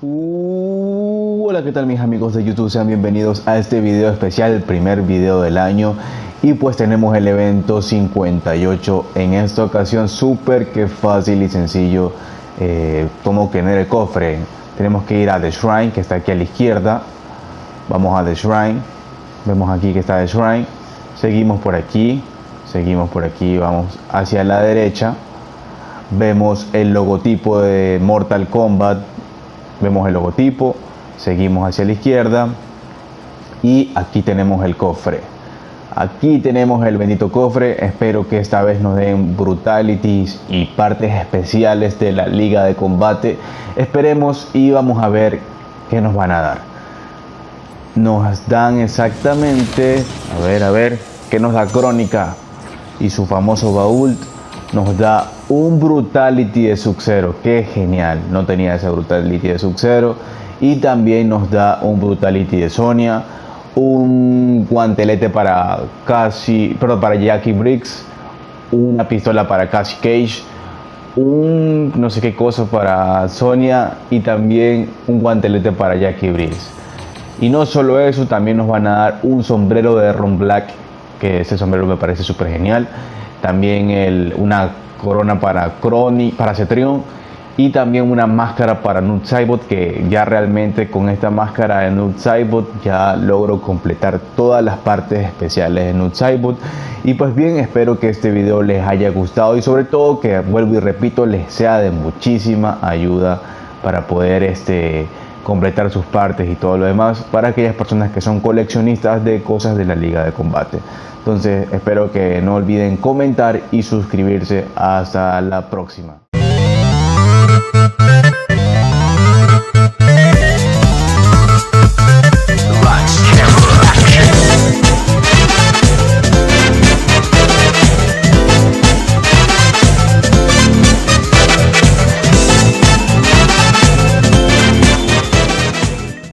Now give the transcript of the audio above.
Uh, hola, ¿qué tal mis amigos de YouTube? Sean bienvenidos a este video especial, el primer video del año. Y pues tenemos el evento 58 en esta ocasión, súper que fácil y sencillo. Eh, como en el cofre tenemos que ir a The Shrine, que está aquí a la izquierda. Vamos a The Shrine. Vemos aquí que está The Shrine. Seguimos por aquí. Seguimos por aquí. Vamos hacia la derecha. Vemos el logotipo de Mortal Kombat. Vemos el logotipo. Seguimos hacia la izquierda. Y aquí tenemos el cofre. Aquí tenemos el bendito cofre. Espero que esta vez nos den brutalities y partes especiales de la liga de combate. Esperemos y vamos a ver qué nos van a dar. Nos dan exactamente, a ver, a ver, qué nos da Crónica y su famoso baúl. Nos da un brutality de Sub-Zero. Qué genial. No tenía ese brutality de Sub-Zero. Y también nos da un brutality de Sonia un guantelete para casi perdón, para Jackie Briggs, una pistola para Cassie Cage, un no sé qué cosa para Sonia y también un guantelete para Jackie Briggs. Y no solo eso, también nos van a dar un sombrero de Ron Black, que ese sombrero me parece súper genial. También el, una corona para Crony, para Cetrion y también una máscara para Saibot que ya realmente con esta máscara de Saibot ya logro completar todas las partes especiales de Saibot y pues bien espero que este video les haya gustado y sobre todo que vuelvo y repito les sea de muchísima ayuda para poder este completar sus partes y todo lo demás para aquellas personas que son coleccionistas de cosas de la liga de combate. Entonces espero que no olviden comentar y suscribirse. Hasta la próxima